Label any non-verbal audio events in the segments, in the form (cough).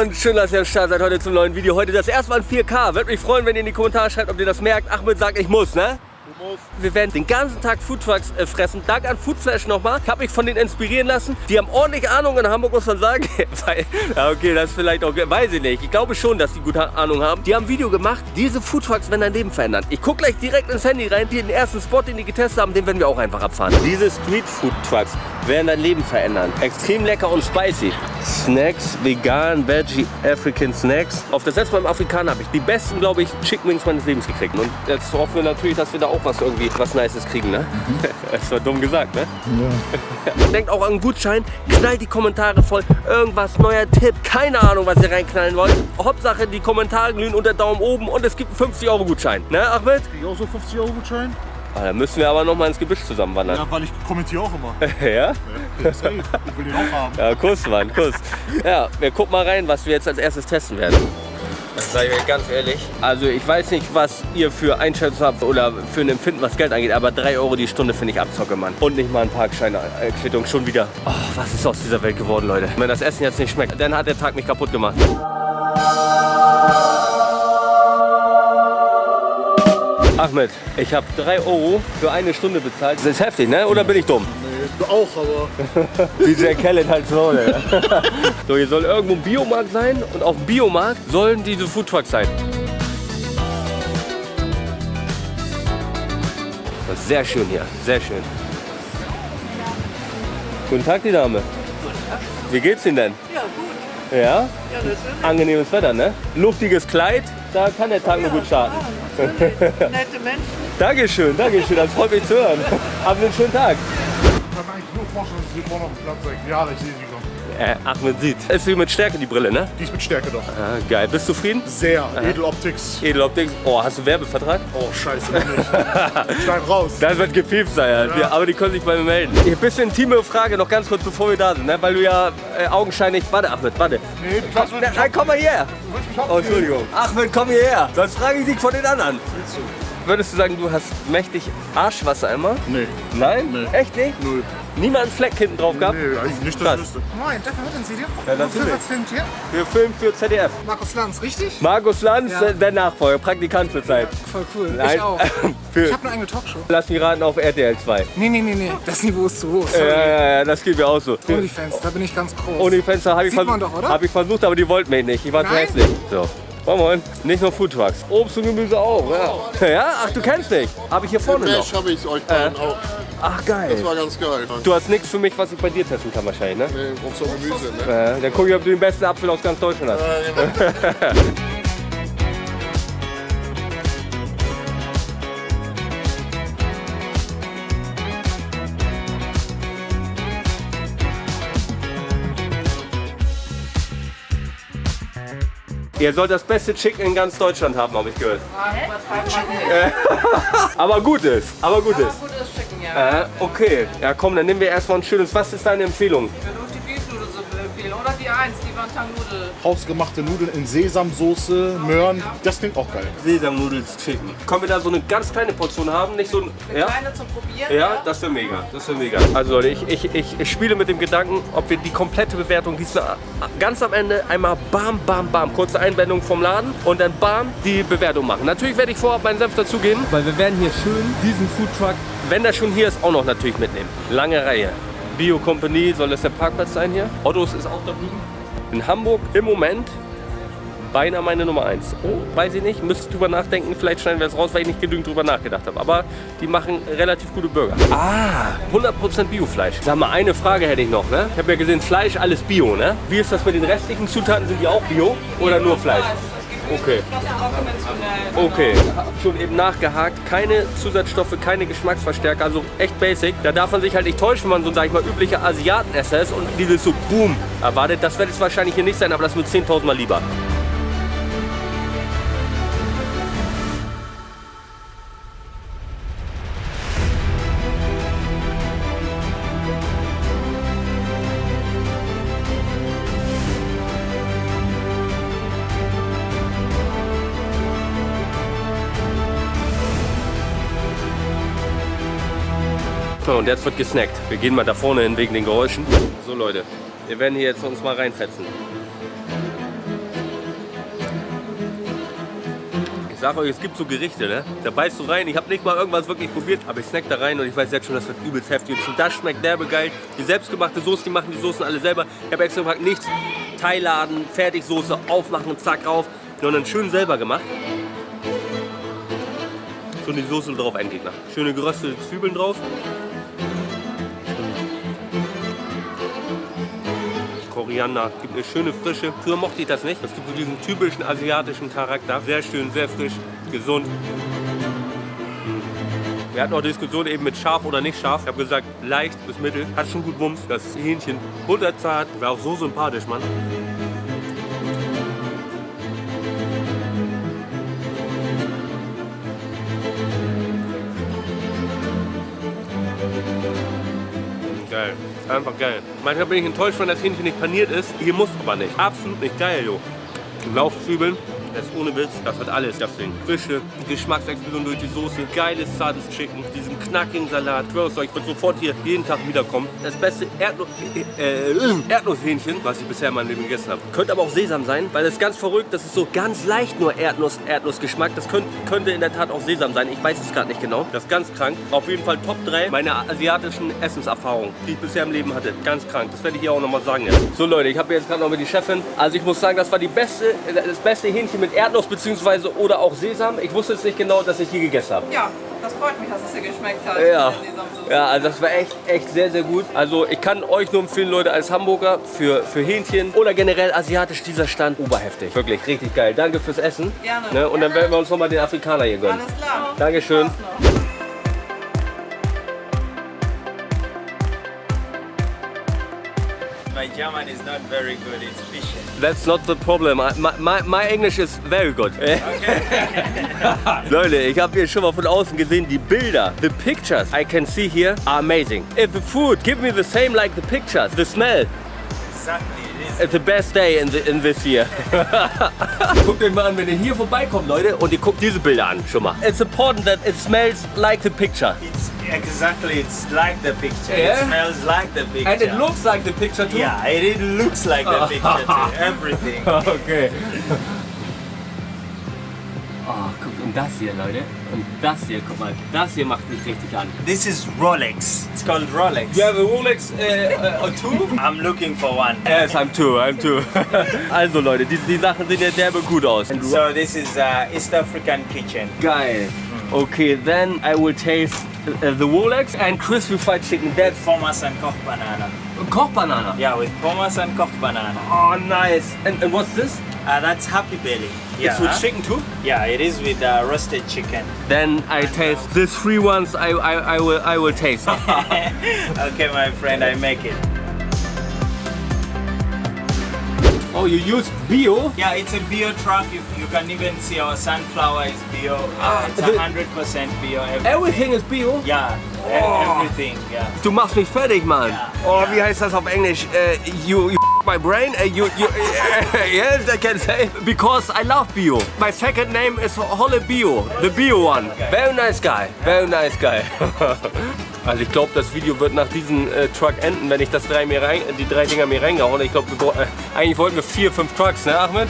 Und schön, dass ihr am Start seid heute zum neuen Video. Heute das erste Mal in 4K. Würde mich freuen, wenn ihr in die Kommentare schreibt, ob ihr das merkt. Ahmed sagt, ich muss, ne? Wir werden den ganzen Tag Foodtrucks äh, fressen. Dank an Foodflash nochmal. Ich habe mich von denen inspirieren lassen. Die haben ordentlich Ahnung in Hamburg, muss man sagen. (laughs) Ja, okay, das ist vielleicht auch, weiß ich nicht. Ich glaube schon, dass die gute Ahnung haben. Die haben ein Video gemacht, diese Foodtrucks werden dein Leben verändern. Ich gucke gleich direkt ins Handy rein. Den ersten Spot, den die getestet haben, den werden wir auch einfach abfahren. Diese Street Foodtrucks werden dein Leben verändern. Extrem lecker und spicy. Snacks, vegan, veggie, African Snacks. Auf das letzte Mal im Afrikaner habe ich die besten, glaube ich, Chicken Wings meines Lebens gekriegt. Und jetzt hoffen wir natürlich, dass wir da auch was irgendwie, was Nices kriegen, ne? (laughs) Das war dumm gesagt, ne? Ja. Denkt auch an einen Gutschein, knallt die Kommentare voll, irgendwas, neuer Tipp, keine Ahnung, was ihr reinknallen wollt. Hauptsache, die Kommentare glühen unter Daumen oben und es gibt einen 50 Euro Gutschein, ne Ahmed? Ich auch so 50 Euro Gutschein? Ah, dann müssen wir aber noch mal ins Gebüsch zusammenwandern. Ja, weil ich kommentiere auch immer. (laughs) ja? Ja. Ich will den auch haben. Ja, Kuss, Mann, Kuss. Ja, wir gucken mal rein, was wir jetzt als erstes testen werden. Das sage ich ganz ehrlich. Also ich weiß nicht, was ihr für Einschätzung habt oder für ein Empfinden, was Geld angeht, aber 3 Euro die Stunde finde ich Abzocke, Mann. Und nicht mal ein Parkschein-Quittung, schon wieder. Oh, was ist aus dieser Welt geworden, Leute? Wenn das Essen jetzt nicht schmeckt, dann hat der Tag mich kaputt gemacht. Ahmed, ich habe 3 Euro für eine Stunde bezahlt. Das ist heftig, ne? Oder bin ich dumm? Auch, aber. (laughs) DJ Khaled halt so, ne? (laughs) So, hier soll irgendwo ein Biomarkt sein und auf dem Biomarkt sollen diese Foodtrucks sein. Das ist sehr schön hier, sehr schön. Guten Tag, die Dame. Wie geht's Ihnen denn? Ja, gut. Ja? Ja. Angenehmes Wetter, ne? Luftiges Kleid, da kann der Tag nur gut starten. Ja. (laughs) Nette Menschen. Dankeschön, Dankeschön, das freut mich zu hören. Haben Sie einen schönen Tag. Ich kann mir eigentlich nur vorstellen, dass sie hier vorne auf dem Platz sein. Ja, ich sehe sie schon. Äh, Ahmed sieht. Ist wie mit Stärke die Brille, ne? Die ist mit Stärke doch. Ah, geil. Bist du zufrieden? Sehr. Edeloptics. Edeloptik. Oh, hast du Werbevertrag? Oh, scheiße. Schneid (laughs) raus. Das wird gepiept sein, ja. Ja. aber die können sich bei mir melden. Ein bisschen intime Frage noch ganz kurz, bevor wir da sind, ne? weil du ja äh, augenscheinlich... Warte, Ahmed, warte. Nee, kannst Nein, komm mal her. Oh, Entschuldigung. Achmed, komm hierher. Sonst frage ich dich von den anderen. Willst du? Würdest du sagen, du hast mächtig Arschwasser immer? Nee. Nein? Nee. Echt nicht? Null. Niemand einen Fleck hinten drauf gehabt? Nee, eigentlich nicht, wüsste. Moin, darf ich mit ins Video? Ja, natürlich. Was filmt hier? Wir filmen für ZDF. Markus Lanz, richtig? Markus Lanz, Ja. der Nachfolger, Praktikant zur Zeit. Voll cool. Nein. Ich auch. (laughs) für, Ich habe eine eigene Talkshow. lass mich raten, auf RTL 2. Nee, nee, nee, nee. Das Niveau ist zu hoch. Ja, Sorry. ja, ja, das geht mir auch so. Onlyfans, da bin ich ganz groß. Ohne Fenster habe ich, Sieht man versucht- doch, oder? hab ich versucht, aber die wollten mich nicht. Ich war zu hässlich. So. Moin Moin. Nicht nur Foodtrucks. Obst und Gemüse auch. Ja. ja? Ach, du kennst mich. Habe ich hier vorne noch. Mesh habe ich euch beiden auch. Ach, geil. Das war ganz geil. Du hast nichts für mich, was ich bei dir testen kann wahrscheinlich, ne? Nee, Obst und Gemüse, ne? Äh, dann gucke ich, ob du den besten Apfel aus ganz Deutschland hast. Äh, genau. (laughs) Ihr sollt das beste Chicken in ganz Deutschland haben, habe ich gehört. (laughs) Aber gutes, aber gutes. Gutes Chicken, ja. Äh, okay, ja komm, dann nehmen wir erstmal ein schönes. Was ist deine Empfehlung? Oder die 1, die Wonton-Nudel. Hausgemachte Nudeln in Sesamsoße, Möhren. Das klingt auch geil. Sesamnudels Chicken. Können wir da so eine ganz kleine Portion haben? Nicht so ein. Eine Ja? kleine zum Probieren. Ja, das wäre mega. Das wäre mega. Also Leute, ich, ich, ich, ich spiele mit dem Gedanken, ob wir die komplette Bewertung diesmal ganz am Ende einmal bam, bam, bam, kurze Einblendung vom Laden und dann bam die Bewertung machen. Natürlich werde ich vorab meinen Senf dazugeben, weil wir werden hier schön diesen Foodtruck, wenn der schon hier ist, auch noch natürlich mitnehmen. Lange Reihe. Bio Company soll das der Parkplatz sein hier. Ottos ist auch da drüben. In Hamburg im Moment beinahe meine Nummer 1. Oh, weiß ich nicht, müsste drüber nachdenken. Vielleicht schneiden wir es raus, weil ich nicht genügend drüber nachgedacht habe. Aber die machen relativ gute Burger. Ah, 100% Biofleisch. Sag mal, eine Frage hätte ich noch. Ne? Ich habe ja gesehen, Fleisch, alles Bio. Ne? Wie ist das mit den restlichen Zutaten? Sind die auch Bio oder nur Fleisch? Okay. Okay, schon eben nachgehakt. Keine Zusatzstoffe, keine Geschmacksverstärker, also echt basic. Da darf man sich halt nicht täuschen, wenn man so, sag ich mal, üblicher Asiatenesser ist und dieses so Boom erwartet. Das wird es wahrscheinlich hier nicht sein, aber das wird 10.000 Mal lieber. Affe und jetzt wird gesnackt. Wir gehen mal da vorne hin wegen den Geräuschen. So Leute, wir werden hier jetzt uns mal reinfetzen. Ich sag euch, es gibt so Gerichte, ne? Da beißt du rein. Ich habe nicht mal irgendwas wirklich probiert, aber ich snack da rein und ich weiß jetzt schon, das wird übelst heftig. Und das schmeckt derbe geil. Die selbstgemachte Soße, die machen die Soßen alle selber. Ich habe extra gefragt, nichts. Teilladen, Fertigsoße, aufmachen, zack rauf. Und dann schön selber gemacht so die Soße drauf ein Gegner. Schöne geröstete Zwiebeln drauf Koriander, gibt eine schöne Frische. Früher mochte ich das nicht. Das gibt so diesen typischen asiatischen Charakter. Sehr schön, sehr frisch, gesund. Wir hatten auch Diskussion eben mit scharf oder nicht scharf. Ich habe gesagt, leicht bis mittel. Hat schon gut Wumms. Das Hähnchen butterzart. War auch so sympathisch, Mann. Geil. Einfach geil. Manchmal bin ich enttäuscht, wenn das Hähnchen nicht paniert ist. Hier muss aber nicht. Absolut nicht geil, jo. Laufzwiebeln. Das ist ohne Witz, das hat alles, das Ding. Frische, Geschmacksexplosion durch die Soße, geiles, zartes Chicken, diesen knackigen Salat. Ich würde sofort hier jeden Tag wiederkommen. Das beste Erdnuss, äh, Erdnusshähnchen, was ich bisher in meinem Leben gegessen habe. Könnte aber auch Sesam sein, weil das ist ganz verrückt. Das ist so ganz leicht nur Erdnuss, Erdnussgeschmack. Das könnte, könnte in der Tat auch Sesam sein. Ich weiß es gerade nicht genau. Das ist ganz krank. Auf jeden Fall Top 3 meiner asiatischen Essenserfahrungen, die ich bisher im Leben hatte. Ganz krank. Das werde ich hier auch nochmal sagen jetzt. So Leute, ich habe jetzt gerade noch mit die Chefin. Also ich muss sagen, das war die beste, das beste Hähnchen mit Erdnuss bzw. oder auch Sesam. Ich wusste jetzt nicht genau, dass ich hier gegessen habe. Ja, das freut mich, dass es dir geschmeckt hat. Ja. ja, also das war echt, echt sehr, sehr gut. Also ich kann euch nur empfehlen, Leute, als Hamburger für, für Hähnchen oder generell asiatisch dieser Stand oberheftig. Wirklich, richtig geil. Danke fürs Essen. Gerne. Ne? Und dann werden wir uns nochmal den Afrikaner hier gönnen. Alles klar. Dankeschön. My German is not very good, it's fishy. That's not the problem. I- My, my, my English is very good. (laughs) Leute, ich habe hier schon mal von außen gesehen, die Bilder, the pictures I can see here are amazing. If the food give me the same like the pictures, the smell, Exactly, it is. It's the best day in, the, in this year. (laughs) guckt euch mal an, wenn ihr hier vorbeikommt, Leute, und ihr guckt diese Bilder an, schon mal. It's important that it smells like the picture. It's exactly, it's like the picture. Yeah? It smells like the picture. And it looks like the picture too. Yeah, it, it looks like the picture too. (laughs) Everything. Okay. Oh, (laughs) guckt, und das hier, Leute. Und das hier, guck mal, das hier macht mich richtig an. This is Rolex. It's called Rolex. You have a Rolex uh, uh, too? (laughs) I'm looking for one. Yes, I'm two, I'm two. (laughs) also Leute, die, die Sachen sehen ja derbe gut aus. So this is uh, East African kitchen. Geil. Okay, then I will taste uh, the Rolex and crispy fried chicken. That's Pommes and koch banana. Koch banana. Yeah, with pommes and koch banana. Oh, nice. And, and what's this? Uh, that's Happy Belly. Yeah. It's with chicken too? Yeah, it is with uh, roasted chicken. Then I taste these three ones. I, I, I will I will taste. (laughs) okay, my friend, I make it. oh, you use bio? Yeah, it's a bio truck. You, you can even see our sunflower is bio. Uh, it's the- 100% bio. Everything. Everything is bio. Yeah, Oh. everything. Yeah. Du machst mich fertig, Mann. Ja. Oh, Ja. wie heißt das auf Englisch? Äh, you, you my brain? Äh, you, you, (laughs) yes, I can say. Because I love bio. My second name is Holle Bio. The bio one. Very nice guy. Very nice guy. (laughs) Also ich glaube, das Video wird nach diesem äh, Truck enden, wenn ich das drei mir rein, die drei Dinger mir reingehauen. Ich glaube, äh, eigentlich wollten wir vier, fünf Trucks, ne, Ahmed?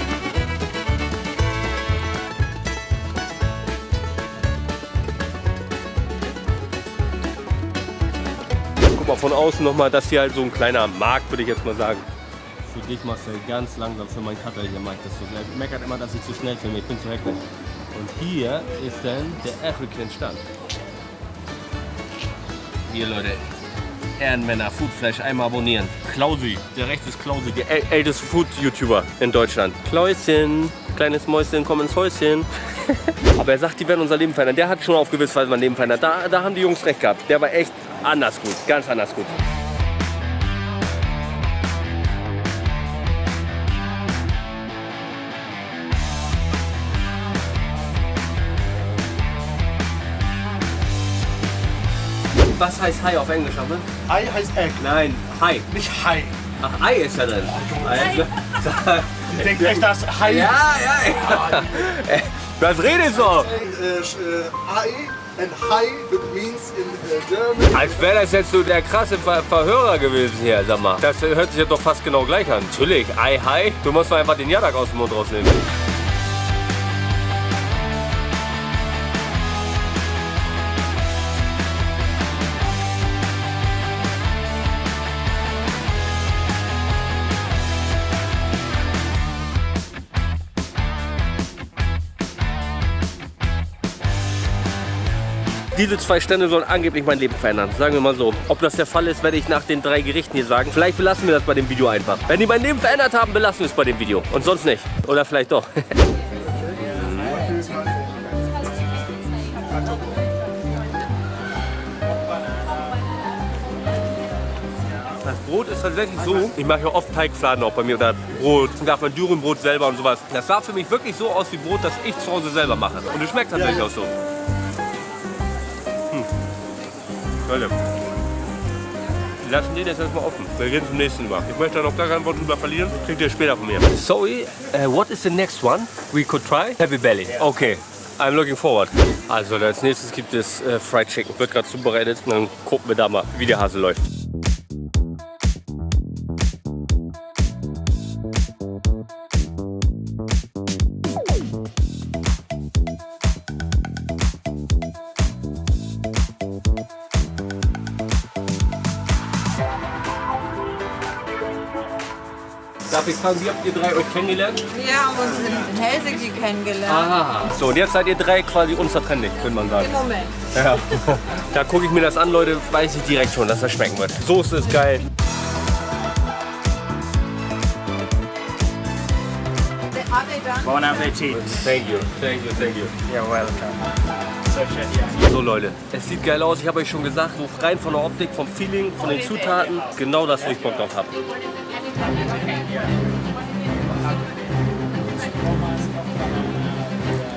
Guck mal von außen nochmal, das hier halt so ein kleiner Markt, würde ich jetzt mal sagen. Für dich du ganz langsam, für meinen Cutter hier ich das so. Der meckert immer, dass ich zu schnell filme, ich bin zu hektisch. Und hier ist dann der African Stand. Hier Leute, Ehrenmänner, Foodflash, einmal abonnieren. Klausi, der rechts ist Klausi, der äl älteste Food-YouTuber in Deutschland. Klauschen, kleines Mäuschen, komm ins Häuschen. (laughs) Aber er sagt, die werden unser Leben verändern. Der hat schon auf gewisse Weise mein Leben verändert. Da, da haben die Jungs recht gehabt. Der war echt anders gut, ganz anders gut. Was heißt Hai auf Englisch, Ahmed? Ei heißt Egg, Nein, Hai. nicht Hai. Ach, Ei ist drin. Ei. (laughs) Ich denke echt, dass Hai. Ja, ja, ja. (laughs) Was redest du? Uh, uh, Ei and Hai means in uh, German. Als wäre das jetzt so der krasse Ver Verhörer gewesen hier, sag mal. Das hört sich ja doch fast genau gleich an. Natürlich, Ei, Hai. Du musst mal einfach den Jadak aus dem Mund rausnehmen. Diese zwei Stände sollen angeblich mein Leben verändern. Sagen wir mal so. Ob das der Fall ist, werde ich nach den drei Gerichten hier sagen. Vielleicht belassen wir das bei dem Video einfach. Wenn die mein Leben verändert haben, belassen wir es bei dem Video. Und sonst nicht. Oder vielleicht doch. (laughs) Das Brot ist tatsächlich so, ich mache ja oft Teigfladen auch bei mir oder Brot, und darf mein Dürrenbrot selber und sowas. Das sah für mich wirklich so aus wie Brot, das ich zu Hause selber mache. Und es schmeckt tatsächlich auch so. Leute, wir lassen den jetzt erstmal offen. Wir gehen zum nächsten über. Ich möchte da noch gar kein Wort drüber verlieren. Kriegt ihr später von mir. Sorry, uh, what is the next one we could try? Heavy Belly. Okay. I'm looking forward. Also als nächstes gibt es äh, Fried Chicken. Wird gerade zubereitet. Und dann gucken wir da mal, wie der Hase läuft. Darf ich fragen, wie habt ihr drei euch kennengelernt? Wir haben uns in, in Helsinki kennengelernt. Aha. So, und jetzt seid ihr drei quasi unzertrennlich, könnte man sagen. Im Moment. Ja. (laughs) Da gucke ich mir das an, Leute, weiß ich direkt schon, dass das schmecken wird. Soße ist geil. Bon appetit. Thank you, thank you, thank you. You're welcome. So Leute, es sieht geil aus. Ich habe euch schon gesagt, so rein von der Optik, vom Feeling, von den Zutaten, genau das, wo ich Bock drauf habe.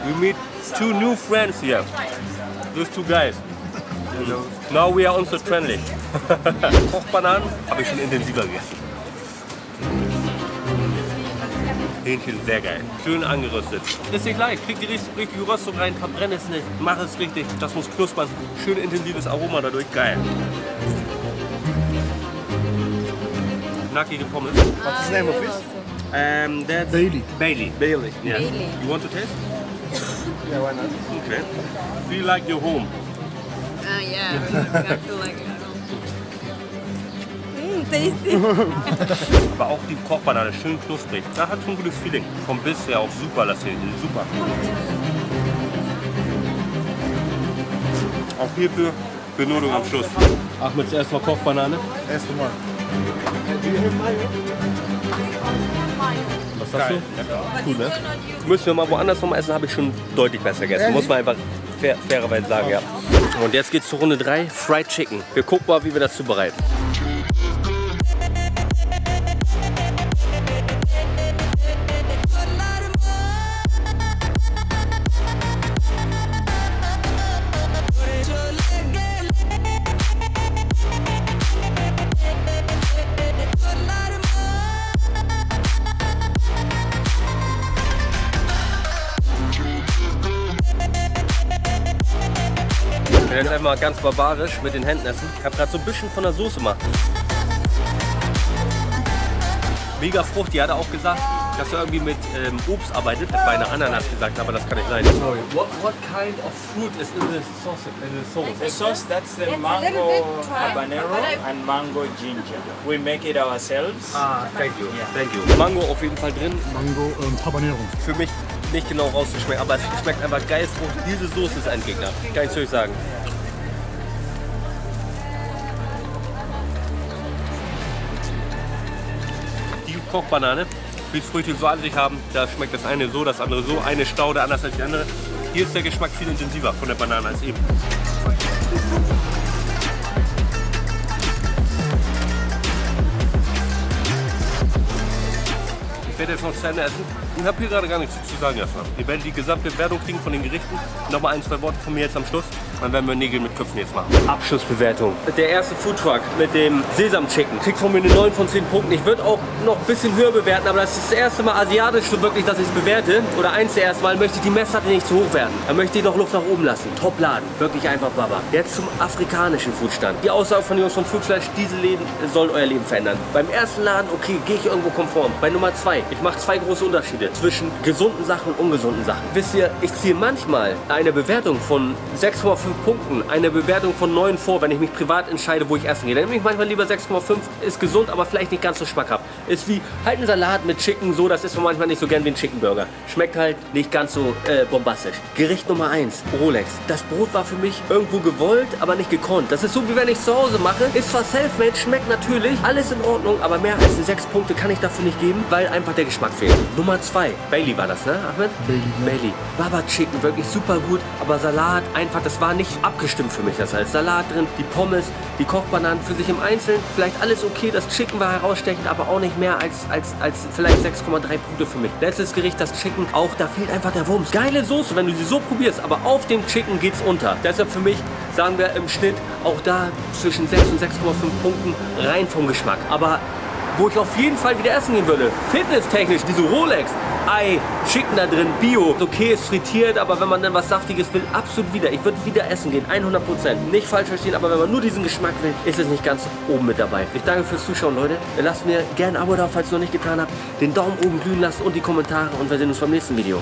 We meet two new friends here. Those two guys. Now we are also friendly. (laughs) Kochbananen habe ich schon intensiver gegessen. Hähnchen sehr geil. Schön angeröstet. Ist nicht leicht. Krieg die richtig- richtige Röstung rein, verbrenne es nicht. Mach es richtig. Das muss knuspern. Schön intensives Aroma dadurch. Geil. Nackige Pommes. What's the name of this? Um, that's Bailey. Bailey. Bailey. Yeah. Bailey. You want to taste? Yeah, why not? Okay. Feel like you're home. Ah, yeah. I feel like it. (laughs) Mm, tasty. (laughs) Aber auch die Kochbanane schön knusprig. Da hat schon ein gutes Feeling. Vom Biss her auch super, das hier. Super. Auch hierfür Benotung am Schluss. Achmed, erstmal Kochbanane. Erst mal. Was sagst du? Gut, ne? Müssen wir mal woanders nochmal essen, habe ich schon deutlich besser gegessen. Muss man einfach fair, fairerweise sagen, ja. Und jetzt geht's zur Runde 3, Fried Chicken. Wir gucken mal, wie wir das zubereiten. Wir werden jetzt einfach mal ganz barbarisch mit den Händen essen. Ich habe gerade so ein bisschen von der Soße gemacht. Mega Frucht, die hat er auch gesagt, dass er irgendwie mit ähm, Obst arbeitet. Bei einer Ananas gesagt, aber das kann nicht sein. Sorry. What, what kind of fruit is in the sauce? In the sauce? The sauce, that's the mango habanero and mango ginger. We make it ourselves. Ah, thank you. Thank you. Mango auf jeden Fall drin. Mango und Habanero. Für mich nicht genau rauszuschmecken, aber es schmeckt einfach geil. Frucht. Diese Soße ist ein Gegner. Kann ich zu euch sagen. Die Kochbanane, wie Früchte so an sich haben, da schmeckt das eine so, das andere so. Eine Staude anders als die andere. Hier ist der Geschmack viel intensiver von der Banane als eben. Ich werde jetzt noch zu essen und habe hier gerade gar nichts zu sagen erstmal. Ihr werdet die gesamte Wertung kriegen von den Gerichten. Nochmal ein, zwei Worte von mir jetzt am Schluss. Dann werden wir Nägel mit Köpfen jetzt machen. Abschlussbewertung. Der erste Foodtruck mit dem Sesam Chicken kriegt von mir eine 9 von 10 Punkten. Ich würde auch noch ein bisschen höher bewerten, aber das ist das erste Mal asiatisch so wirklich, dass ich es bewerte. Oder eins der ersten Mal möchte ich die Messlatte nicht zu hoch werden. Dann möchte ich noch Luft nach oben lassen. Top Laden. Wirklich einfach Baba. Jetzt zum afrikanischen Foodstand. Die Aussage von Jungs von Foodflash, diese Läden sollen euer Leben verändern. Beim ersten Laden, okay, gehe ich irgendwo konform. Bei Nummer zwei, ich mache zwei große Unterschiede zwischen gesunden Sachen und ungesunden Sachen. Wisst ihr, ich ziehe manchmal eine Bewertung von 6,5 Punkten eine Bewertung von 9 vor, wenn ich mich privat entscheide, wo ich essen gehe. Dann nehme ich manchmal lieber 6,5. Ist gesund, aber vielleicht nicht ganz so schmackhaft. Ist wie halt ein Salat mit Chicken, so, das ist man manchmal nicht so gern wie ein Chicken Burger. Schmeckt halt nicht ganz so äh, bombastisch. Gericht Nummer 1, Rolex. Das Brot war für mich irgendwo gewollt, aber nicht gekonnt. Das ist so, wie wenn ich zu Hause mache. Ist zwar self-made, schmeckt natürlich, alles in Ordnung, aber mehr als 6 Punkte kann ich dafür nicht geben, weil einfach der Geschmack fehlt. Nummer 2, Bailey war das, ne, Ahmed? Bailey. Bailey. Baba Chicken, wirklich super gut, aber Salat einfach, das war nicht abgestimmt für mich. Das heißt, Salat drin, die Pommes, die Kochbananen für sich im Einzelnen, vielleicht alles okay. Das Chicken war herausstechend, aber auch nicht mehr als, als, als vielleicht 6,3 Punkte für mich. Letztes Gericht, das Chicken, auch da fehlt einfach der Wumms. Geile Soße, wenn du sie so probierst, aber auf dem Chicken geht's unter. Deshalb für mich, sagen wir im Schnitt, auch da zwischen 6 und 6,5 Punkten rein vom Geschmack. Aber wo ich auf jeden Fall wieder essen gehen würde. Fitnesstechnisch, diese Rolex. Ei, Chicken da drin, Bio. Okay, ist frittiert, aber wenn man dann was Saftiges will, absolut wieder. Ich würde wieder essen gehen, 100%. Nicht falsch verstehen, aber wenn man nur diesen Geschmack will, ist es nicht ganz oben mit dabei. Ich danke fürs Zuschauen, Leute. Lasst mir gerne ein Abo da, falls ihr noch nicht getan habt. Den Daumen oben glühen lassen und die Kommentare und wir sehen uns beim nächsten Video.